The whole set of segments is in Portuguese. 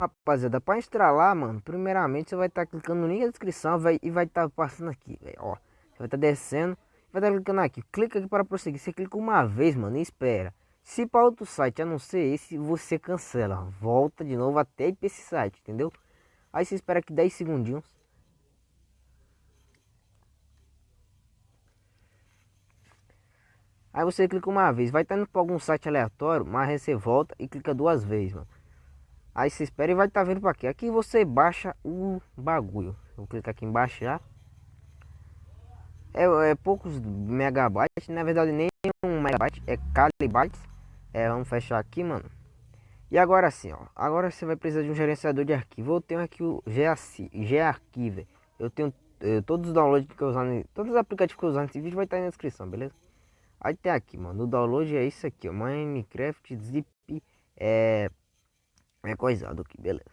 Rapaziada, para instalar, mano, primeiramente você vai estar tá clicando no link da descrição vai, e vai estar tá passando aqui, velho, ó. Você vai estar tá descendo, vai estar tá clicando aqui, clica aqui para prosseguir. Você clica uma vez, mano, e espera. Se para outro site, a não ser esse, você cancela. Volta de novo até ir para esse site, entendeu? Aí você espera aqui 10 segundinhos. Aí você clica uma vez, vai estar indo para algum site aleatório, mas você volta e clica duas vezes, mano. Aí você espera e vai estar tá vindo para aqui. Aqui você baixa o bagulho. Vou clicar aqui em baixar. É, é poucos megabytes, na verdade nem um megabyte, é kbytes. É, vamos fechar aqui, mano. E agora sim, ó. Agora você vai precisar de um gerenciador de arquivo. Eu tenho aqui o G-Archive. Eu tenho eu, todos os downloads que eu usar, todos os aplicativos que eu usar nesse vídeo vai estar na descrição, beleza? Aí tem aqui, mano, o download é isso aqui, ó, Minecraft Zip é é coisado aqui, beleza?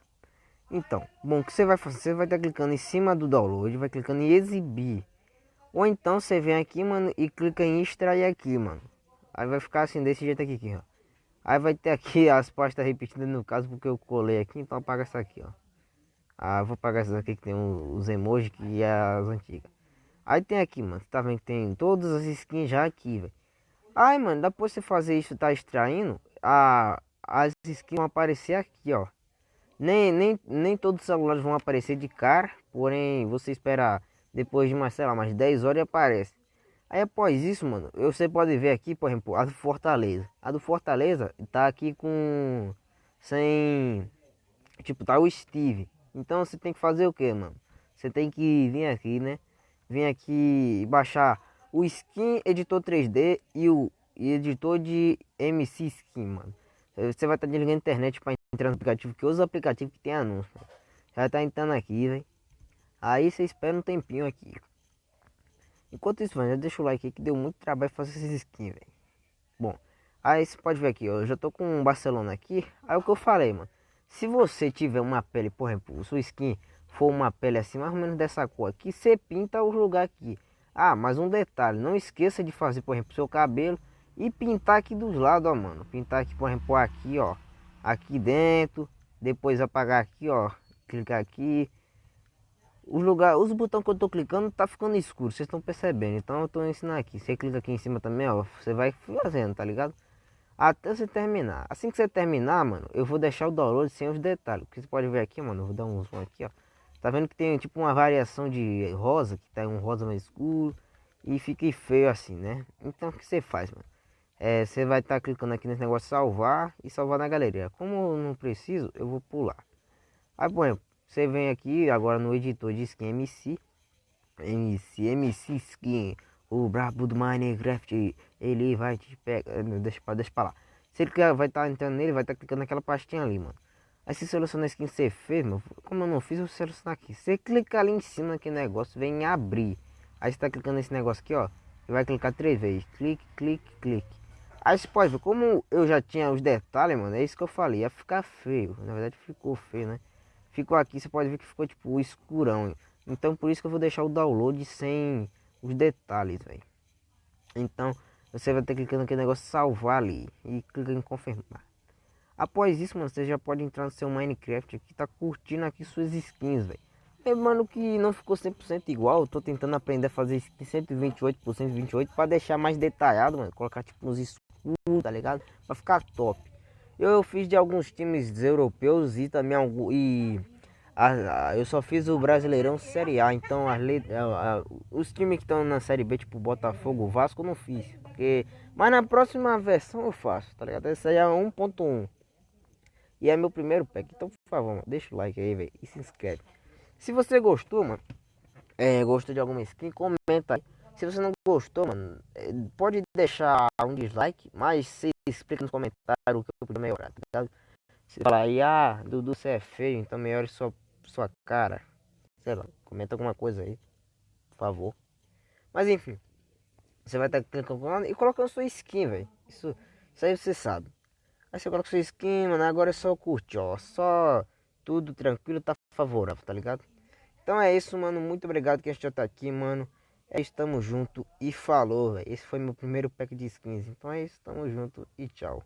Então, bom, o que você vai fazer? Você vai estar tá clicando em cima do download, vai clicando em exibir. Ou então você vem aqui, mano, e clica em extrair aqui, mano. Aí vai ficar assim, desse jeito aqui, aqui ó. Aí vai ter aqui as pastas repetidas no caso, porque eu colei aqui, então apaga essa aqui, ó. Ah, vou apagar essas aqui que tem os emojis que é as antigas. Aí tem aqui, mano, tá vendo? Tem todas as skins já aqui, velho. Aí, mano, depois você fazer isso, tá extraindo, a, as skins vão aparecer aqui, ó. Nem, nem, nem todos os celulares vão aparecer de cara, porém, você espera depois de mais, sei lá, mais 10 horas e aparece. Aí após isso, mano, você pode ver aqui, por exemplo, a do Fortaleza. A do Fortaleza tá aqui com... Sem... Tipo, tá o Steve. Então você tem que fazer o que, mano? Você tem que vir aqui, né? Vir aqui e baixar o Skin Editor 3D e o editor de MC Skin, mano. Você vai estar tá desligando a internet para entrar no aplicativo, que usa aplicativo que tem anúncio. Já tá entrando aqui, velho. Aí você espera um tempinho aqui. Enquanto isso, mano, deixa o like aí que deu muito trabalho fazer esses skins, velho. Bom, aí você pode ver aqui, ó, eu já tô com um Barcelona aqui. Aí o que eu falei, mano. Se você tiver uma pele, por exemplo, sua skin for uma pele assim, mais ou menos dessa cor aqui, você pinta o lugar aqui. Ah, mas um detalhe, não esqueça de fazer, por exemplo, seu cabelo e pintar aqui dos lados, ó, mano. Pintar aqui, por exemplo, aqui, ó. Aqui dentro. Depois apagar aqui, ó. Clicar aqui. Os lugar, os botões que eu tô clicando tá ficando escuro, vocês estão percebendo. Então eu tô ensinando aqui. Você clica aqui em cima também, ó. Você vai fazendo, tá ligado? Até você terminar. Assim que você terminar, mano, eu vou deixar o download sem os detalhes. Porque você pode ver aqui, mano. Eu vou dar um zoom aqui, ó. Tá vendo que tem tipo uma variação de rosa, que tá um rosa mais escuro. E fica feio assim, né? Então o que você faz, mano? É, você vai estar tá clicando aqui nesse negócio salvar e salvar na galeria. Como não preciso, eu vou pular. Aí, exemplo, você vem aqui agora no editor de skin MC, MC, MC Skin, o brabo do Minecraft, ele vai te pegar, deixa deixa pra lá. Se ele vai estar tá entrando nele, vai estar tá clicando naquela pastinha ali, mano. Aí você seleciona a skin que você fez, mano. Como eu não fiz, eu seleciono aqui. Você clica ali em cima naquele negócio, vem em abrir. Aí você tá clicando nesse negócio aqui, ó. E vai clicar três vezes. Clique, clique, clique. Aí você pode ver, como eu já tinha os detalhes, mano, é isso que eu falei, ia ficar feio. Na verdade ficou feio, né? Ficou aqui, você pode ver que ficou tipo escurão. Então por isso que eu vou deixar o download sem os detalhes, velho. Então você vai ter que clicar naquele negócio salvar ali e clicar em confirmar. Após isso, mano, você já pode entrar no seu Minecraft aqui, tá curtindo aqui suas skins, velho. Lembrando que não ficou 100% igual, eu tô tentando aprender a fazer 128%, 28 para deixar mais detalhado, mano. Colocar tipo uns tá ligado? Para ficar top. Eu, fiz de alguns times europeus e também algum, e a, a, eu só fiz o Brasileirão Série A, então a, a, os times que estão na Série B, tipo Botafogo, Vasco, não fiz. Porque, mas na próxima versão eu faço, tá ligado? Essa aí é 1.1. E é meu primeiro pack, então por favor, mano, deixa o like aí, velho, e se inscreve. Se você gostou, mano, é, gostou de alguma skin, comenta aí. Se você não gostou, mano, é, pode deixar um dislike, mas se explica nos comentários o que eu podia melhorar, tá ligado? Se falar aí, ah, Dudu, você é feio, então melhore sua, sua cara. Sei lá, comenta alguma coisa aí, por favor. Mas enfim, você vai estar clicando e colocando sua skin, velho. Isso, isso aí você sabe. Aí você coloca sua skin, mano, agora é só curtir, ó. Só tudo tranquilo, tá favorável, tá ligado? Então é isso, mano. Muito obrigado que a gente já tá aqui, mano. É isso, tamo junto e falou, velho. Esse foi meu primeiro pack de skins. Então é isso, tamo junto e tchau.